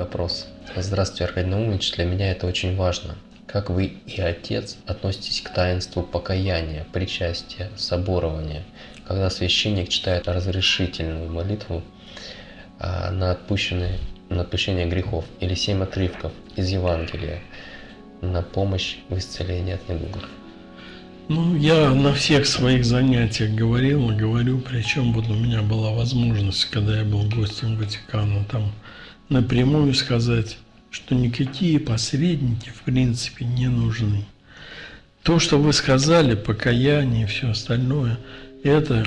вопрос. Здравствуйте, Аркадий Наумович. Для меня это очень важно. Как вы и отец относитесь к таинству покаяния, причастия, соборования, когда священник читает разрешительную молитву а, на, отпущенные, на отпущение грехов или семь отрывков из Евангелия на помощь в исцелении от недугов? Ну, я на всех своих занятиях говорил и говорю, причем вот у меня была возможность, когда я был гостем Ватикана, там напрямую сказать, что никакие посредники в принципе не нужны. То, что вы сказали, покаяние и все остальное, это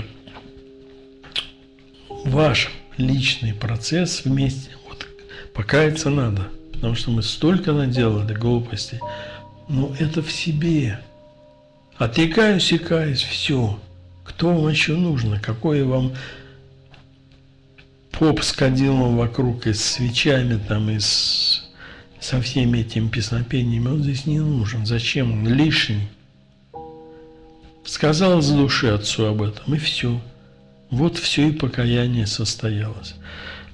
ваш личный процесс вместе. Вот покаяться надо, потому что мы столько наделали глупостей. Но это в себе. Отрекаюсь и каюсь, все. Кто вам еще нужно? Какое вам поп с кадилом вокруг и с свечами там, и с, со всеми этими песнопениями, он здесь не нужен. Зачем он? Лишний. Сказал с души отцу об этом, и все. Вот все и покаяние состоялось.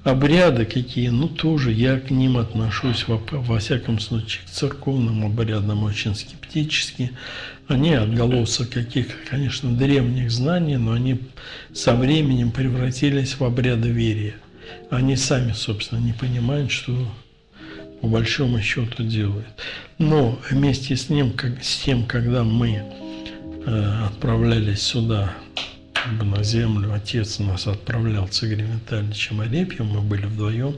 Обряды какие, ну тоже я к ним отношусь, во, во всяком случае, к церковным обрядам очень скептически. Они отголосок каких-то, конечно, древних знаний, но они со временем превратились в обряды верия. Они сами, собственно, не понимают, что по большому счету делают. Но вместе с, ним, как, с тем, когда мы э, отправлялись сюда, бы на землю, отец нас отправлял с Игорем Арепьем, мы были вдвоем,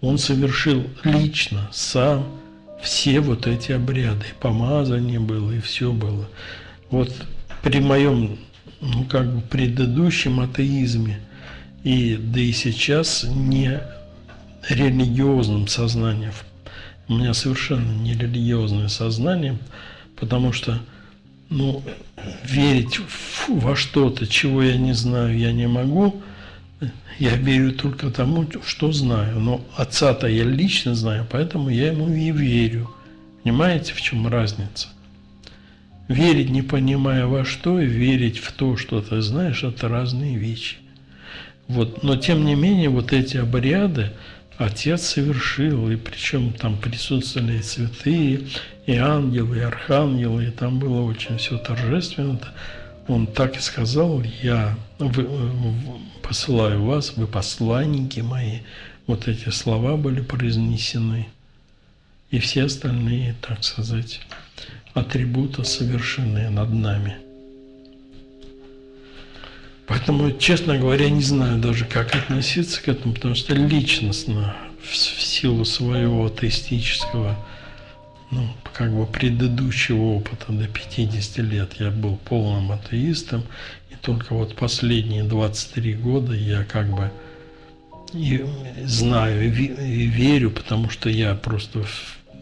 он совершил лично, сам, все вот эти обряды, и помазание было, и все было. Вот при моем, ну, как бы предыдущем атеизме, и да и сейчас не религиозным сознанием, у меня совершенно не религиозное сознание, потому что, ну, верить во что-то, чего я не знаю, я не могу, я верю только тому, что знаю. Но отца-то я лично знаю, поэтому я ему и верю. Понимаете, в чем разница? Верить, не понимая во что, и верить в то, что ты знаешь, это разные вещи. Вот. Но тем не менее, вот эти обряды Отец совершил, и причем там присутствовали и святые, и ангелы, и архангелы, и там было очень все торжественно он так и сказал, я посылаю вас, вы посланники мои. Вот эти слова были произнесены. И все остальные, так сказать, атрибуты совершены над нами. Поэтому, честно говоря, не знаю даже, как относиться к этому, потому что личностно, в силу своего атеистического ну, как бы предыдущего опыта до 50 лет я был полным атеистом, и только вот последние 23 года я как бы и знаю и верю, потому что я просто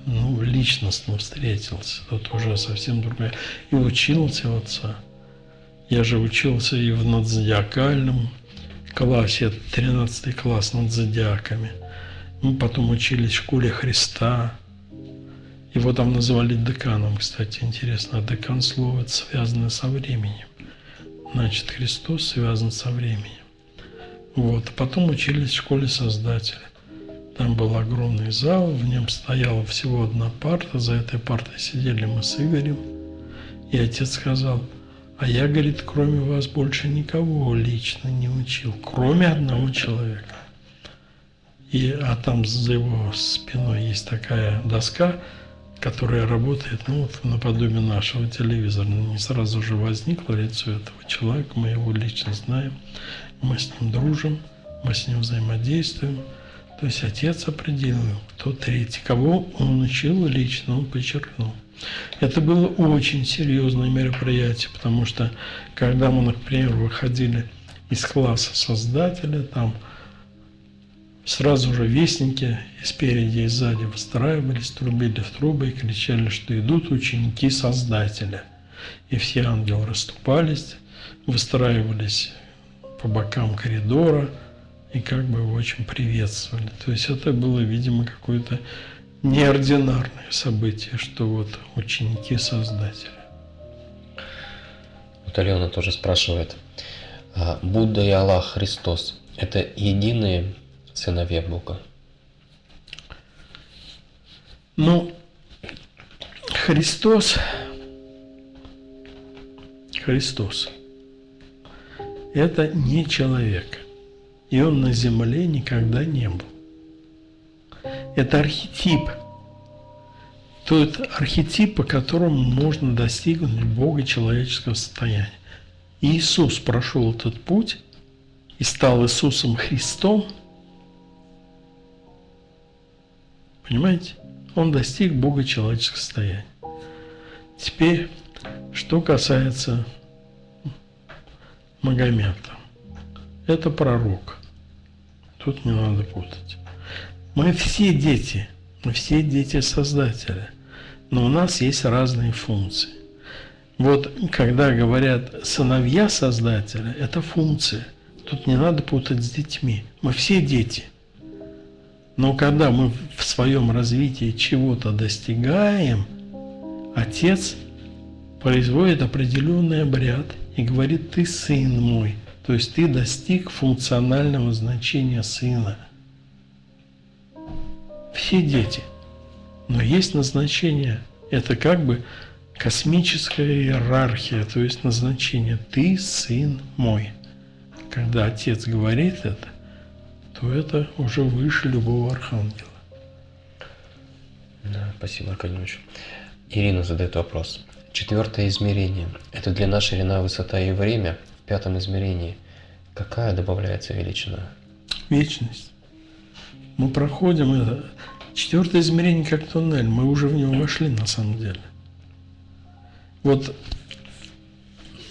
ну, личностно встретился. Это уже совсем другое. И учился у отца. Я же учился и в надзодиакальном классе, 13 класс над зодиаками. Мы потом учились в школе Христа, его там называли деканом, кстати, интересно. А декан слово это связано со временем. Значит, Христос связан со временем. Вот. Потом учились в школе Создателя. Там был огромный зал, в нем стояла всего одна парта, за этой партой сидели мы с Игорем. И отец сказал, а я, говорит, кроме вас больше никого лично не учил, кроме одного человека. И, а там за его спиной есть такая доска, которая работает, ну, вот наподобие нашего телевизора. Не сразу же возникло лицо этого человека, мы его лично знаем, мы с ним дружим, мы с ним взаимодействуем. То есть отец определил, кто третий, кого он учил лично, он подчеркнул. Это было очень серьезное мероприятие, потому что когда мы, например, выходили из класса создателя, там Сразу же вестники и спереди, и сзади выстраивались, трубили в трубы и кричали, что идут ученики Создателя. И все ангелы расступались, выстраивались по бокам коридора и как бы его очень приветствовали. То есть это было, видимо, какое-то неординарное событие, что вот ученики Создателя. Вот Алена тоже спрашивает, «А Будда и Аллах Христос – это единые сыновья Бога? Ну, Христос, Христос, это не человек. И он на земле никогда не был. Это архетип. Тот архетип, по которому можно достигнуть Бога человеческого состояния. Иисус прошел этот путь и стал Иисусом Христом. Понимаете? Он достиг Бога человеческого состояния. Теперь, что касается Магомета. Это пророк. Тут не надо путать. Мы все дети, мы все дети Создателя, но у нас есть разные функции. Вот когда говорят сыновья Создателя, это функция. Тут не надо путать с детьми. Мы все дети. Но когда мы в своем развитии чего-то достигаем, Отец производит определенный обряд и говорит, ты сын мой. То есть ты достиг функционального значения сына. Все дети. Но есть назначение. Это как бы космическая иерархия, то есть назначение «ты сын мой». Когда отец говорит это, то это уже выше любого архангела. Да, спасибо, Аркадьевич. Ирина задает вопрос. Четвертое измерение. Это длина, ширина, высота и время пятом измерении. Какая добавляется величина? Вечность. Мы проходим это. Четвертое измерение как туннель. Мы уже в него вошли на самом деле. Вот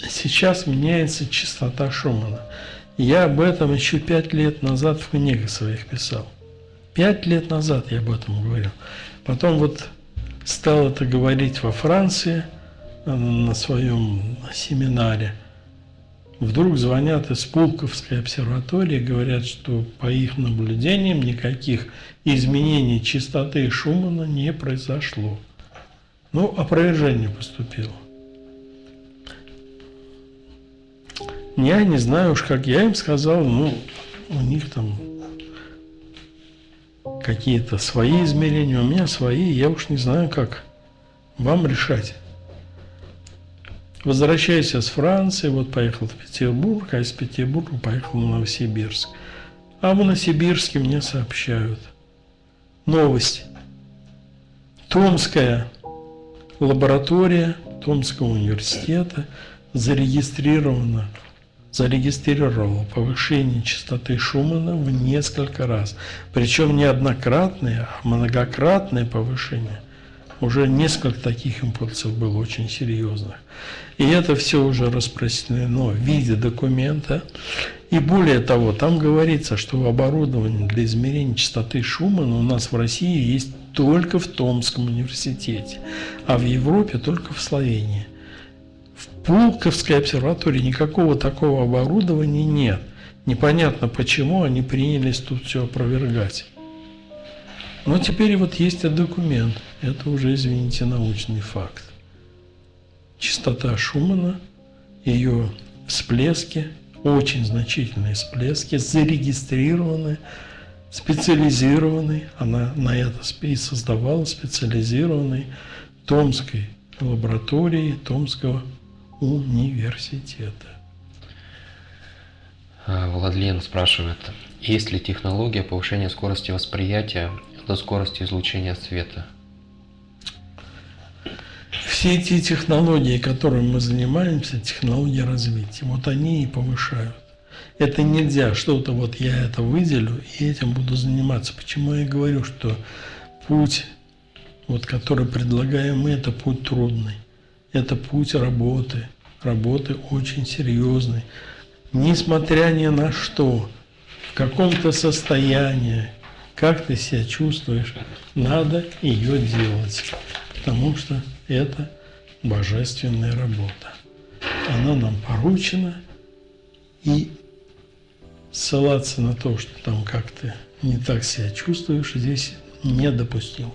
сейчас меняется частота Шумана. Я об этом еще пять лет назад в книгах своих писал. Пять лет назад я об этом говорил. Потом вот стал это говорить во Франции э, на своем семинаре. Вдруг звонят из Пулковской обсерватории, говорят, что по их наблюдениям никаких изменений частоты Шумана не произошло. Ну, опровержение поступило. Я не знаю уж, как я им сказал, ну, у них там какие-то свои измерения, у меня свои, я уж не знаю, как вам решать. Возвращаясь из Франции, вот поехал в Петербург, а из Петербурга поехал в Новосибирск. А в Новосибирске мне сообщают. Новость. Томская лаборатория Томского университета зарегистрирована зарегистрировала повышение частоты Шумана в несколько раз. Причем не однократное, а многократное повышение. Уже несколько таких импульсов было очень серьезных. И это все уже распространено в виде документа. И более того, там говорится, что оборудование для измерения частоты Шумана у нас в России есть только в Томском университете, а в Европе только в Словении. В Пулковской обсерватории никакого такого оборудования нет. Непонятно, почему они принялись тут все опровергать. Но теперь вот есть документ. Это уже, извините, научный факт. Частота Шумана, ее всплески, очень значительные всплески, зарегистрированы специализированный, она на это и создавала специализированный Томской лаборатории Томского университета. А, Владлен спрашивает, есть ли технология повышения скорости восприятия до скорости излучения света? Все эти технологии, которыми мы занимаемся, технологии развития, вот они и повышают. Это нельзя, что-то вот я это выделю и этим буду заниматься. Почему я говорю, что путь, вот, который предлагаем мы, это путь трудный. Это путь работы, работы очень серьезной. Несмотря ни на что, в каком-то состоянии, как ты себя чувствуешь, надо ее делать, потому что это божественная работа. Она нам поручена, и ссылаться на то, что там как-то не так себя чувствуешь, здесь недопустимо.